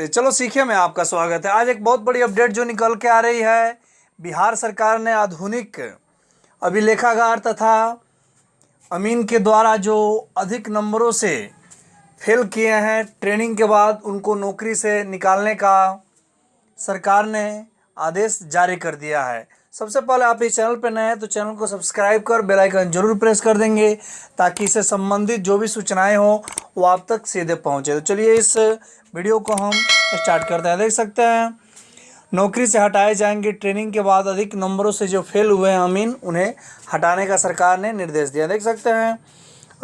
नमस्ते चलो, सीखे में आपका स्वागत है। आज एक बहुत बड़ी अपडेट जो निकल के आ रही है, बिहार सरकार ने आधुनिक अभिलेखागार तथा अमीन के द्वारा जो अधिक नंबरों से फेल किए हैं, ट्रेनिंग के बाद उनको नौकरी से निकालने का सरकार ने आदेश जारी कर दिया है। सबसे पहले आप इस चैनल पर नए हैं तो चैनल को सब्सक्राइब कर, बेल आइकन ज़रूर प्रेस कर देंगे ताकि इससे संबंधित जो भी सूचनाएँ हो वो आप तक सीधे पहुँचे। तो चलिए इस वीडियो को हम स्टार्ट करते हैं। देख सकते हैं, नौकरी से हटाए जाएँगे। ट्रेनिंग के बाद अधिक नंबरों से जो फेल हुए हैं अमीन, उन्हें हटाने का सरकार ने निर्देश दिया। देख सकते हैं,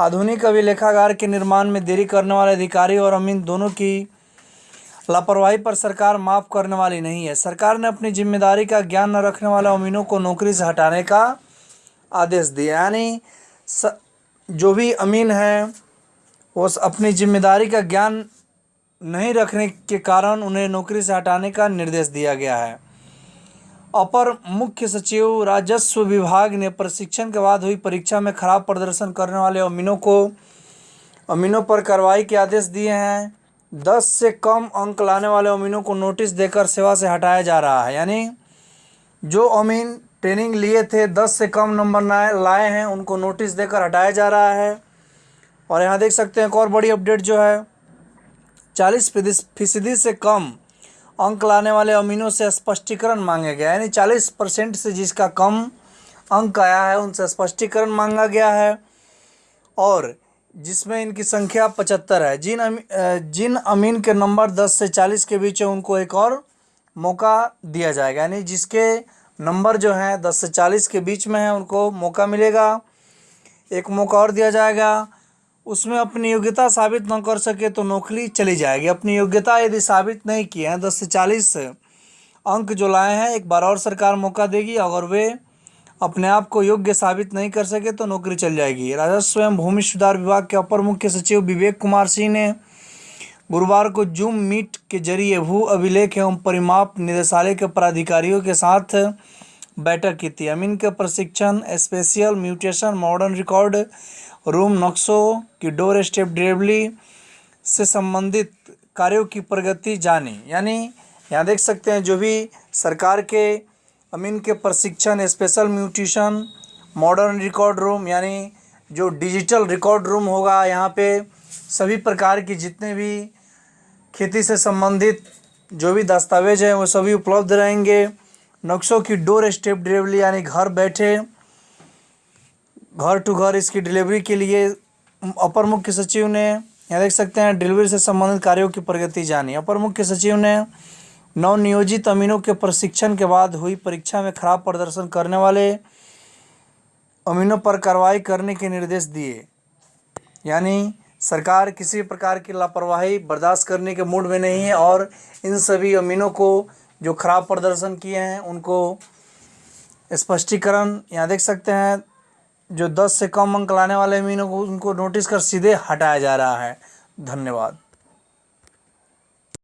आधुनिक अभिलेखागार के निर्माण में देरी करने वाले अधिकारी और अमीन दोनों की लापरवाही पर सरकार माफ़ करने वाली नहीं है। सरकार ने अपनी ज़िम्मेदारी का ज्ञान न रखने वाले अमीनों को नौकरी से हटाने का आदेश दिया। यानी जो भी अमीन हैं, वो अपनी ज़िम्मेदारी का ज्ञान नहीं रखने के कारण उन्हें नौकरी से हटाने का निर्देश दिया गया है। अपर मुख्य सचिव, राजस्व विभाग ने प्रशिक्षण के बाद हुई परीक्षा में खराब प्रदर्शन करने वाले अमीनों को अमीनों पर कार्रवाई के आदेश दिए हैं। दस से कम अंक लाने वाले अमीनों को नोटिस देकर सेवा से हटाया जा रहा है। यानी जो अमीन ट्रेनिंग लिए थे, दस से कम नंबर लाए हैं, उनको नोटिस देकर हटाया जा रहा है। और यहाँ देख सकते हैं एक और बड़ी अपडेट जो है, चालीस फ़ीसदी से कम अंक लाने वाले अमीनों से स्पष्टीकरण मांगे गया यानी चालीस परसेंट से जिसका कम अंक आया है, उनसे स्पष्टीकरण मांगा गया है। और जिसमें इनकी संख्या पचहत्तर है। जिन अमी, जिन अमीन के नंबर दस से चालीस के बीच है उनको एक और मौका दिया जाएगा। यानी जिसके नंबर जो हैं दस से चालीस के बीच में है उनको मौका मिलेगा। एक मौका और दिया जाएगा। उसमें अपनी योग्यता साबित न कर सके तो नौकरी चली जाएगी। अपनी योग्यता यदि साबित नहीं किए हैं दस से चालीस अंक जो लाए हैं एक बार और सरकार मौका देगी। अगर वे अपने आप को योग्य साबित नहीं कर सके तो नौकरी चल जाएगी। राजस्व एवं भूमि सुधार विभाग के अपर मुख्य सचिव विवेक कुमार सिंह ने गुरुवार को जूम मीट के ज़रिए भू अभिलेख एवं परिमाप निदेशालय के पदाधिकारियों के साथ बैठक की थी। अमीन के प्रशिक्षण special mutation, modern record, room नक्शों की डोर स्टेप डिलीवरी से संबंधित कार्यों की प्रगति जानी। यानी, यहाँ देख सकते हैं, जो भी सरकार के अमीन के प्रशिक्षण special mutation, modern record room, यानी जो डिजिटल रिकॉर्ड रूम होगा यहाँ पे सभी प्रकार की जितने भी खेती से संबंधित जो भी दस्तावेज़ हैं वो सभी उपलब्ध रहेंगे। नक्शों की डोर स्टेप डिलीवरी, यानी घर बैठे, घर टू घर इसकी डिलीवरी के लिए अपर मुख्य सचिव ने, यहाँ देख सकते हैं, डिलीवरी से संबंधित कार्यों की प्रगति जानी। अपर मुख्य सचिव ने नवनियोजित अमीनों के प्रशिक्षण के बाद हुई परीक्षा में खराब प्रदर्शन करने वाले अमीनों पर कार्रवाई करने के निर्देश दिए। यानी, सरकार किसी प्रकार की लापरवाही बर्दाश्त करने के मूड में नहीं है और इन सभी अमीनों को जो खराब प्रदर्शन किए हैं, उनको स्पष्टीकरण, यहाँ देख सकते हैं, जो दस से कम अंक लाने वाले अमीनों को उनको नोटिस कर सीधे हटाया जा रहा है। धन्यवाद।